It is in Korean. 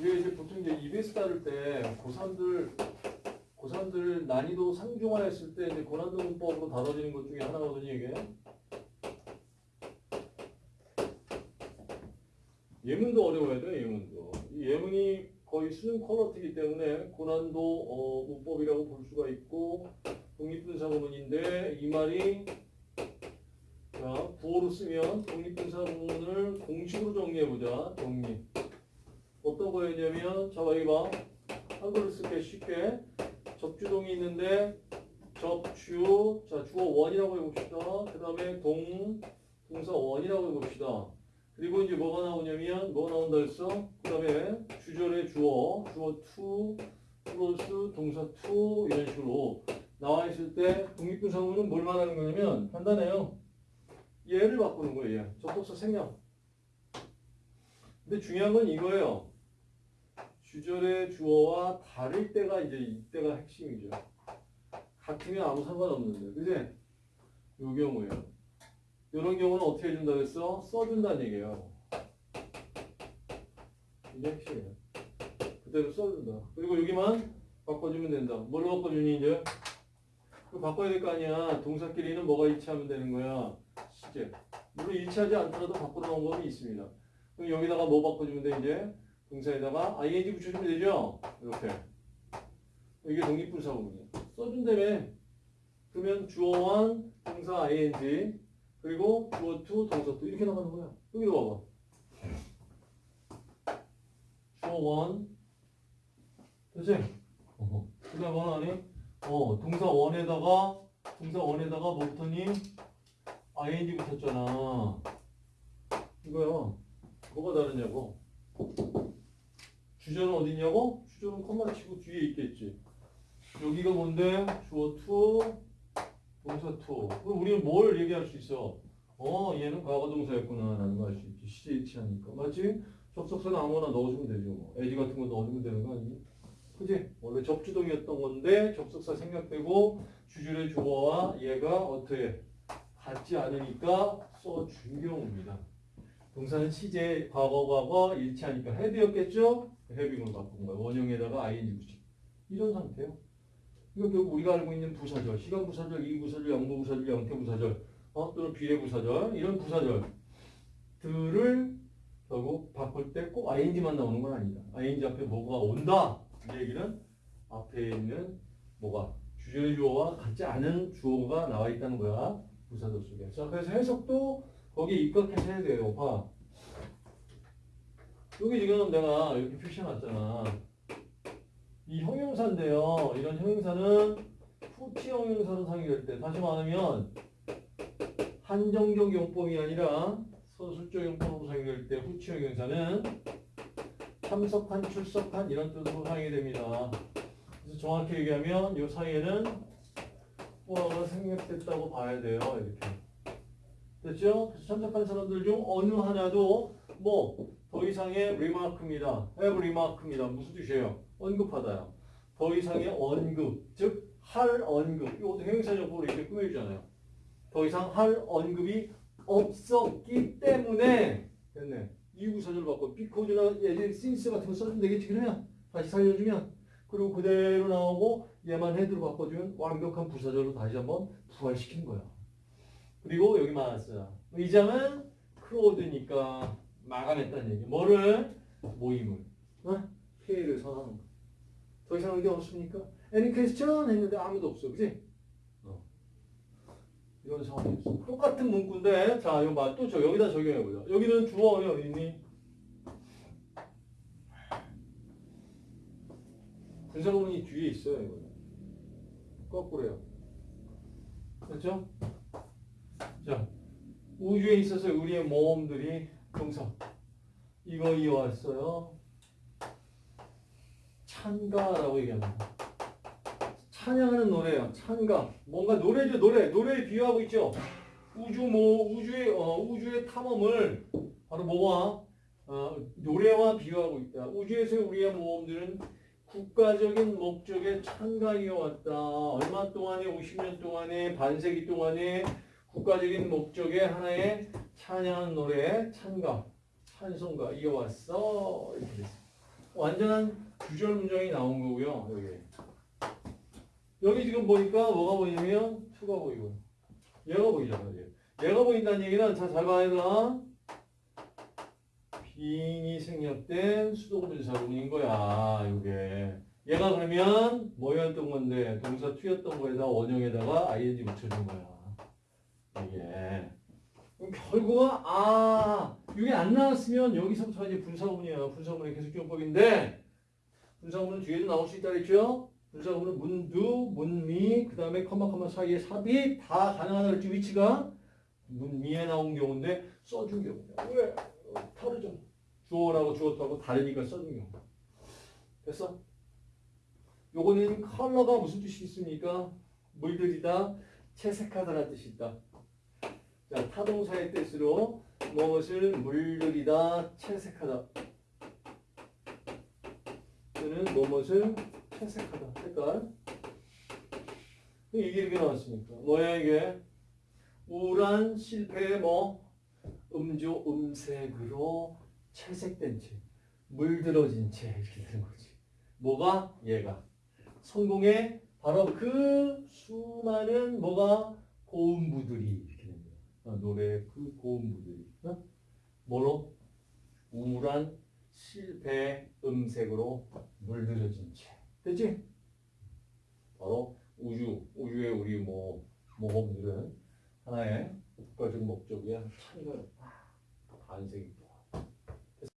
이게 이제 보통 이제 EBS 따를 때 고3들 고3들 난이도 상중하였을 때 이제 고난도 문법으로 다뤄지는 것 중에 하나거든요, 이게. 예문도 어려워야 돼요, 예문도. 이 예문이 거의 수능 퀄러티이기 때문에 고난도 어, 문법이라고 볼 수가 있고 독립분사구문인데 이 말이 자, 구어로 쓰면 독립분사구문을 공식으로 정리해보자. 독립. 어떤 거였냐면 자, 여기 봐. 한글로 쓸게 쉽게. 접주동이 있는데 접주, 자 주어 원이라고 해봅시다. 그 다음에 동, 동사 원이라고 해봅시다. 그리고 이제 뭐가 나오냐면 뭐가 나온다 했어? 그 다음에 주절의 주어, 주어 to, 플러스 동사 to 이런 식으로 나와 있을 때 독립분사구문은 뭘 말하는 거냐면 간단해요. 얘를 바꾸는 거예요. 얘. 접속사 생략. 근데 중요한 건 이거예요. 주절의 주어와 다를 때가 이제 이때가 핵심이죠. 같으면 아무 상관없는데, 그지? 요 경우에요. 이런 경우는 어떻게 해준다 그랬어? 써준다는 얘기예요. 이게 핵심이에요. 그대로 써준다. 그리고 여기만 바꿔주면 된다. 뭘로 바꿔주니 이제? 그 바꿔야 될 거 아니야. 동사끼리는 뭐가 일치하면 되는 거야? 시제. 물론 일치하지 않더라도 바꾸는 방법이 있습니다. 그럼 여기다가 뭐 바꿔주면 돼 이제? 동사에다가 ing 붙여주면 되죠? 이렇게. 이게 독립분사구문이야. 써준다며. 그러면 주어원, 동사 ing, 그리고 주어 to, 동사 to 이렇게 나가는 거야. 여기도 봐봐. 주어 원, 그치? 그 다음 원 아니? 어, 동사 원에다가, 동사 원에다가 뭐 붙었니? ing 붙었잖아. 이거야. 뭐가 다르냐고. 주절은 어디 있냐고? 주절은 콤마 치고 뒤에 있겠지. 여기가 뭔데? 주어 to, 동사 to. 그럼 우리는 뭘 얘기할 수 있어? 어, 얘는 과거 동사였구나 라는 거알수 있지. 시제 일치하니까. 맞지? 접속사는 아무거나 넣어주면 되죠. 뭐. 에지 같은 거 넣어주면 되는 거 아니니? 그지? 원래 접주동이었던 건데 접속사 생략되고 주절의 주어와 얘가 어떻게 같지 않으니까 써준 경우입니다. 동사는 시제 과거 과거 일치하니까 헤드였겠죠? 헤빙으로 바꾼 거예요. 원형에다가 ing 붙이 이런 상태예요. 이거 결국 우리가 알고 있는 부사절, 시간 부사절, 이 부사절, 양보 부사절, 양태 부사절, 어, 또는 비례 부사절 이런 부사절들을 결국 바꿀 때 꼭 ing만 나오는 건 아니다. ing 앞에 뭐가 온다 이 얘기는 앞에 있는 뭐가 주절의 주어와 같지 않은 주어가 나와 있다는 거야 부사절 속에. 자 그래서 해석도 거기에 입각해서 해야 돼요. 봐. 여기 지금 내가 이렇게 표시해놨잖아. 이 형용사인데요. 이런 형용사는 후치 형용사로 사용될 때, 다시 말하면 한정적 용법이 아니라 서술적 용법으로 사용될 때 후치 형용사는 참석한, 출석한 이런 뜻으로 사용이 됩니다. 그래서 정확히 얘기하면 이 사이에는 후어가 생략됐다고 봐야 돼요. 이렇게. 됐죠? 그래서 참석한 사람들 중 어느 하나도 뭐 더 이상의 리마크입니다. have 리마크입니다. 무슨 뜻이에요? 언급하다요. 더 이상의 언급, 즉 할 언급. 이것도 형용사적으로 이렇게 꾸며주잖아요. 더 이상 할 언급이 없었기 때문에 됐네. 이유구사절 받고 because나 예전 since 같은 거 써주면 되겠지 그러면 다시 살려주면 그리고 그대로 나오고 얘만 헤드로 바꿔주면 완벽한 부사절로 다시 한번 부활시킨 거야. 그리고 여기 많았어요. 의장은 크로드니까 마감했다는 얘기. 뭐를? 모임을. 어? 회의를 선하는 거. 더 이상 의견 없습니까? Any question? 했는데 아무도 없어. 그지? 어. 이런 상황이었어. 똑같은 문구인데, 자, 이거 봐. 또 저, 여기다 적용해보자. 여기는 주어원이 어디 있니? 분사구문이 뒤에 있어요, 이거. 거꾸로요. 됐죠? 자, 우주에 있어서 우리의 모험들이 동사. 이거 이어왔어요. 찬가라고 얘기합니다. 찬양하는 노래예요. 찬가. 뭔가 노래죠, 노래. 노래에 비유하고 있죠. 우주 뭐 우주의 어, 우주의 탐험을 바로 뭐와 어, 노래와 비유하고 있다. 우주에서 우리의 모험들은 국가적인 목적에 찬가이어 왔다. 얼마 동안에 50년 동안에 반세기 동안에 국가적인 목적의 하나의 찬양 노래, 찬가, 찬송가 이어왔어. 이렇게 됐어. 완전한 구절 문장이 나온 거고요. 여기. 여기 지금 보니까 뭐가 보이냐면 투가 보이고 얘가 보이잖아요. 얘. 얘가 보인다는 얘기는 자, 잘 봐야 되나? 빙이 생략된 수동분사구문인 거야. 이게. 얘가 그러면 뭐였던 건데 동사 투였던 거에다 원형에다가 ing 붙여준 거야. 이게. 결국은 아 이게 안 나왔으면 여기서부터 이제 분사구문이야. 분사구문의 계속적용법인데 분사구문은 뒤에도 나올 수 있다 그랬죠? 분사구문은 문두, 문미, 그 다음에 컴마 컴마 사이에 삽입 다 가능하다 위치가 문미에 나온 경우인데 써준 경우야. 왜? 어, 다르죠. 주어라고 주었다고 다르니까 써준 경우. 됐어? 요거는 컬러가 무슨 뜻이 있습니까? 물들이다, 채색하다라는 뜻이 있다. 자, 타동사의 뜻으로 무엇을 물들이다, 채색하다. 또는 무엇을 채색하다. 색깔. 이게 이렇게 나왔으니까. 이게? 우울한 실패의 뭐? 음조 음색으로 채색된 채, 물들어진 채 이렇게 되는 거지. 뭐가? 얘가. 성공의 바로 그 수많은 뭐가 고음부들이 노래 그 고음부들이. 어? 뭐로? 우울한 실패 음색으로 물들여진 채. 됐지? 바로 우주, 우주의 우리 뭐 모험들은 하나의 국가적 목적이야. 참가 반세기